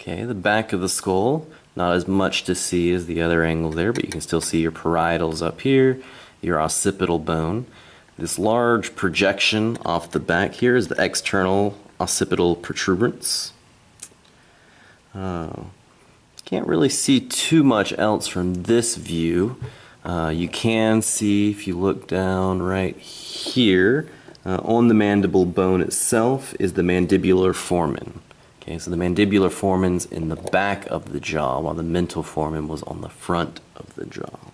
Okay, the back of the skull, not as much to see as the other angle there, but you can still see your parietals up here, your occipital bone. This large projection off the back here is the external occipital protuberance. Uh, can't really see too much else from this view. Uh, you can see if you look down right here uh, on the mandible bone itself is the mandibular foramen. Okay, so the mandibular foramen's in the back of the jaw while the mental foramen was on the front of the jaw.